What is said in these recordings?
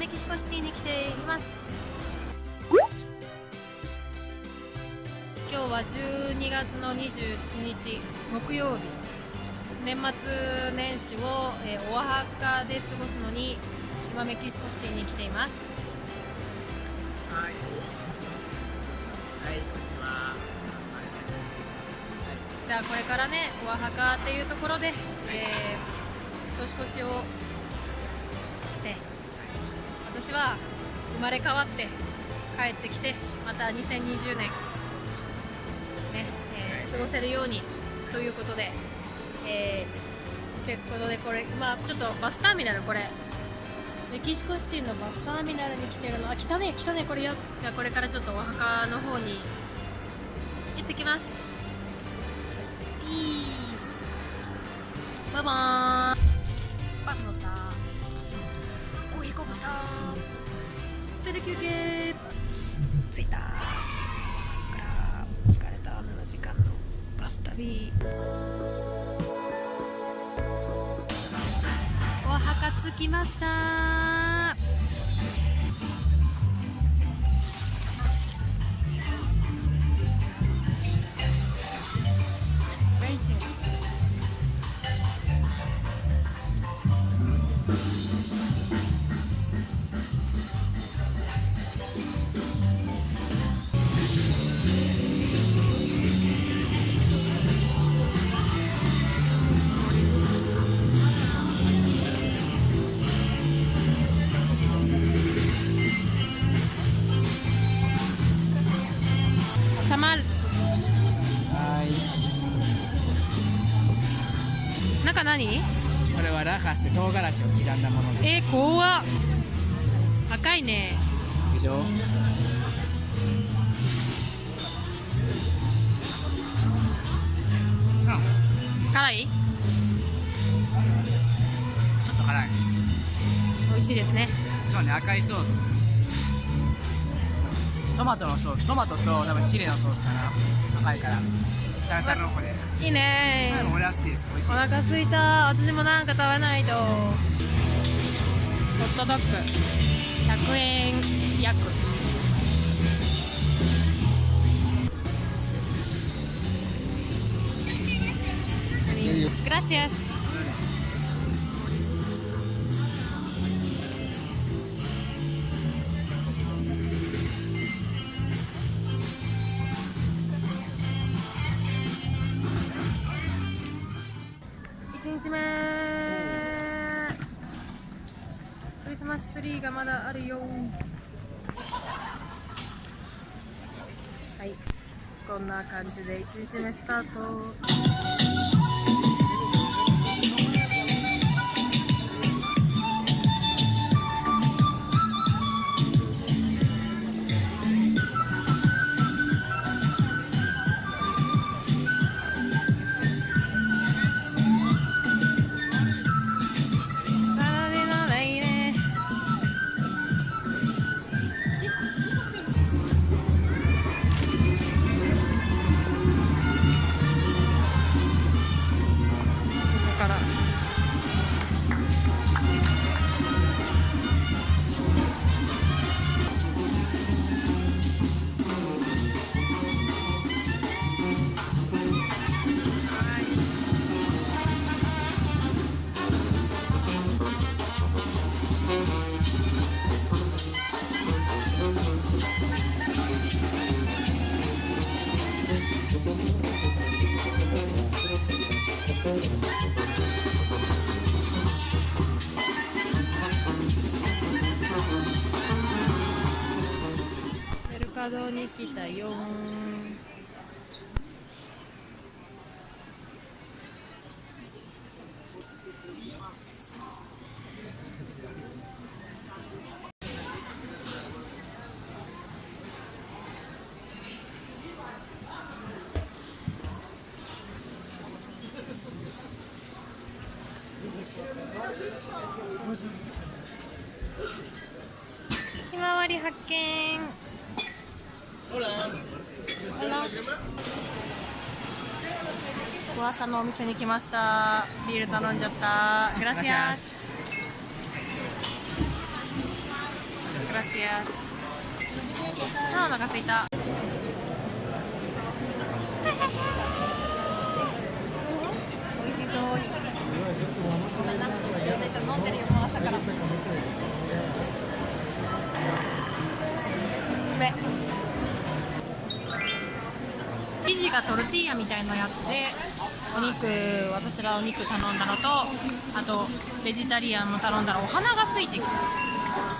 メキシコシティに来ています。今日は12月の27日木曜日。年末年始を、えー、オアハカで過ごすのに今メキシコシティに来ています。はい。はいこんにちはじゃあこれからねオアハカっていうところで、えー、年越しをして私は生まれ変わって帰ってきてまた2020年ね、えー、過ごせるようにということで、えー、ということでこれまあちょっとバスターミナルこれ。メキシコシティのバスターミナルに来てるの。あ来たね来たねこれよ。じゃあこれからちょっとお墓の方に行ってきます。ピースバイバーイました。トイレ休憩着いたそこから疲れた7時間のバス旅お墓着きました。中何？これはラハスって唐辛子を刻んだものでえー、怖っ。赤いね。すでしょ？辛い？ちょっと辛い。美味しいですね。そうね赤いソース。トマトのソース。トマトと多分チリのソースかな。赤いから。サラサラの子でいいね。うん俺は好きです美味しい。お腹すいた。私もなんか食べないと。ホットドッグ。100円約。グラシアス1日目クリスマスツリーがまだあるよ。はい。こんな感じで1日目スタート。に来たよ噂のお店に来ました。ビール頼んじゃった。グラシアス。グラシアス。あお腹すいた。美味しそうに。ごめんな。めちゃ飲んでるよ。もう朝から。うめ生地がトルティーヤみたいなやつで。お肉私らお肉頼んだのとあとベジタリアンも頼んだらお花がついてきて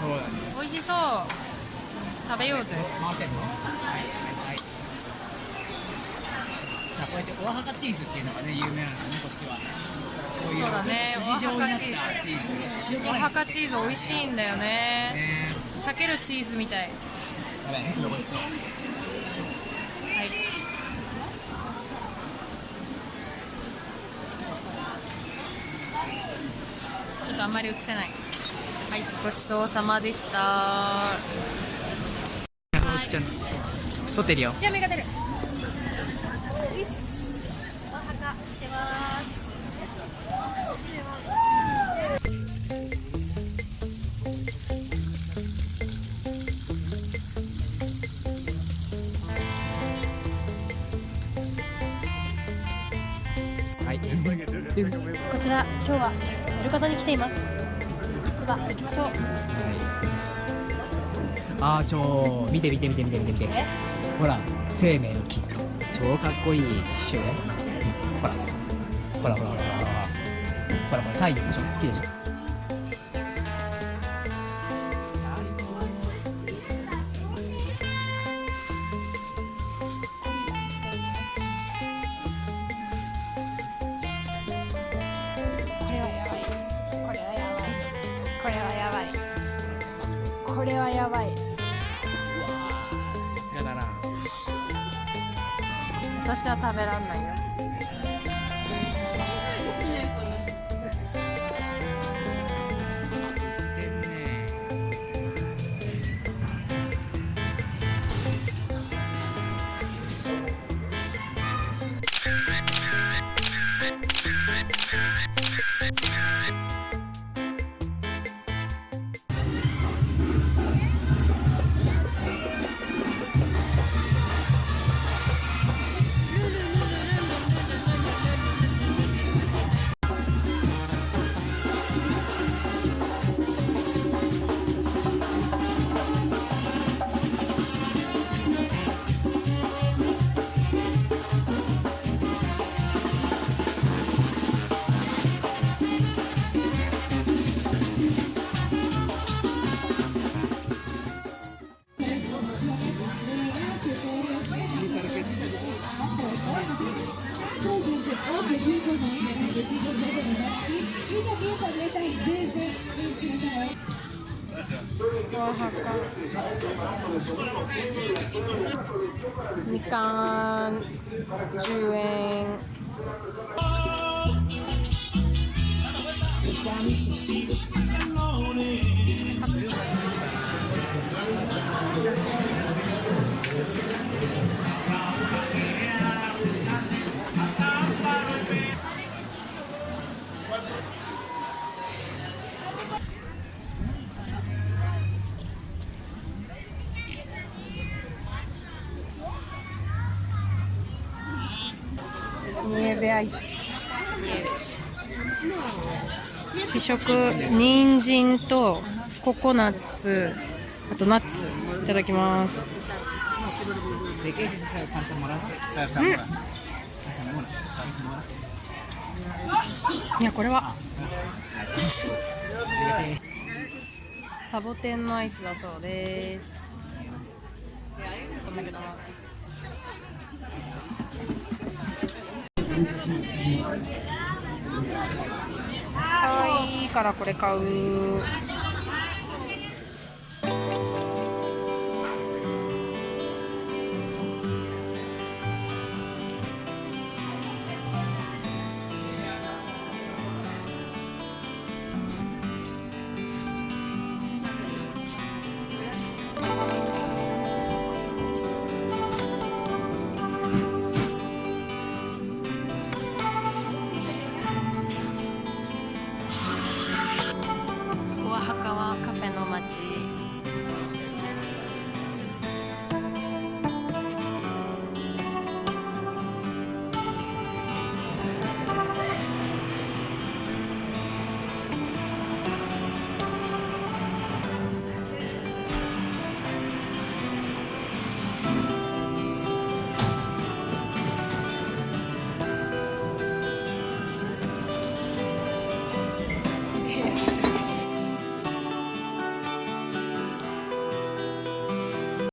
そうなんです。美味しそう。食べようぜ。回せんの？はい。はいさあこうやってオアハカチーズっていうのがね有名なんだねこっちは。こういうそうだねちょっと筋状になったチーズ。塩お辛いはかチーズ美味しいんだよね。ね。避けるチーズみたい。やばい美味しそうはいちょっとあんまり映せない。はい。ごちそうさまでした。ちゃん撮ってるよ。じゃあ目が出る。いっすおはかしてますはい。こちら今日はやる方に来ていますでは行きましょうあーちょ見て見て見て見て見て見てほら生命の木超かっこいい刺繍ねほらほらほらほらほらほらほら太陽でしょ好きでしょこれはやばい。さすがだな。私は食べらんないよわはかみかん10円ニエベアイス。試食人参とココナッツあとナッツいただきます。いやこれは。サボテンのアイスだそうです。可愛いからこれ買う。